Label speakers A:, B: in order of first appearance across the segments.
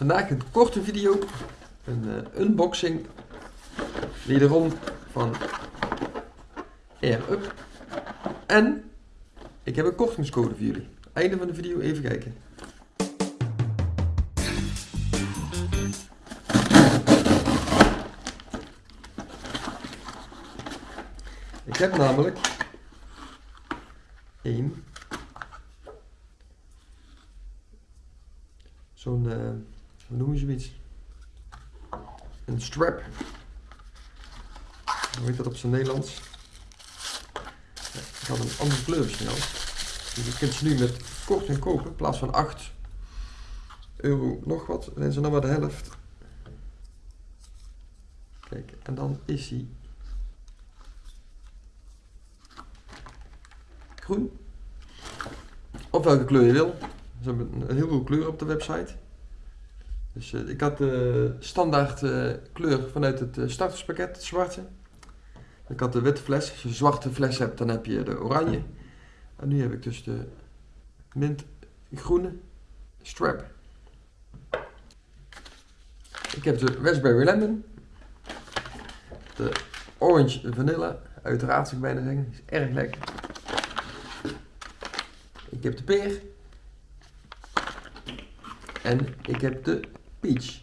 A: Vandaag een korte video, een uh, unboxing, wederom van Air Up. En ik heb een kortingscode voor jullie. Einde van de video even kijken. Ik heb namelijk één zo'n, uh, hoe noem je zoiets? Een strap. Hoe heet dat op zijn Nederlands? Ik had een andere kleur snel. Dus je kunt ze nu met korting kopen in plaats van 8 euro nog wat. Dan zijn ze nog maar de helft. Kijk, en dan is hij groen. Of welke kleur je wil. Ze hebben een heleboel kleuren op de website. Dus uh, ik had de standaard uh, kleur vanuit het uh, starterspakket, het zwarte. Ik had de witte fles. Als je een zwarte fles hebt, dan heb je de oranje. En nu heb ik dus de mintgroene strap. Ik heb de raspberry lemon. De orange vanilla. Uiteraard zou ik bijna zeggen. Is erg lekker. Ik heb de peer. En ik heb de peach.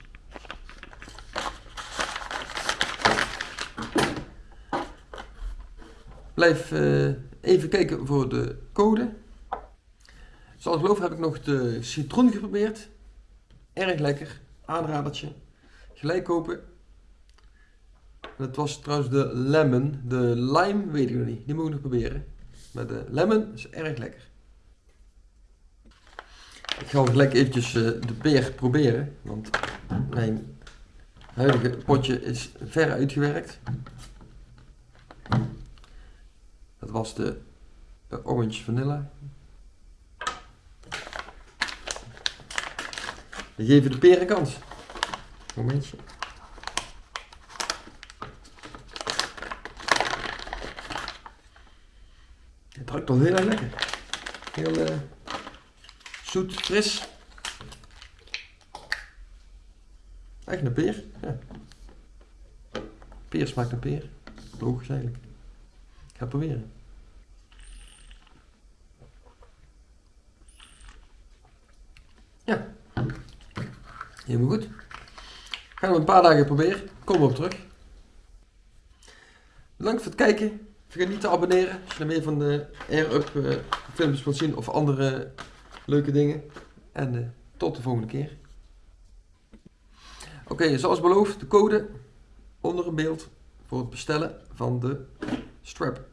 A: Blijf uh, even kijken voor de code. Zoals geloof heb ik nog de citroen geprobeerd. Erg lekker. Aanradertje. Gelijk kopen. Dat was trouwens de lemon. De lime weet ik nog niet. Die moet ik nog proberen. Maar de lemon is erg lekker. Ik ga gelijk eventjes uh, de peer proberen, want mijn huidige potje is ver uitgewerkt. Dat was de, orange vanilla. We geven de peer een kans. Momentje. Het ruikt al heel erg lekker. Heel... Uh, zoet, fris. Echt een peer. Ja. Peer smaakt een peer. Logisch eigenlijk. Ik ga proberen. Ja. Helemaal goed. Gaan we een paar dagen proberen. Kom op terug. Bedankt voor het kijken. Vergeet niet te abonneren als je er meer van de Air Up uh, films wilt zien of andere leuke dingen. En uh, tot de volgende keer. Oké, zoals beloofd, de code onder een beeld voor het bestellen van de strap.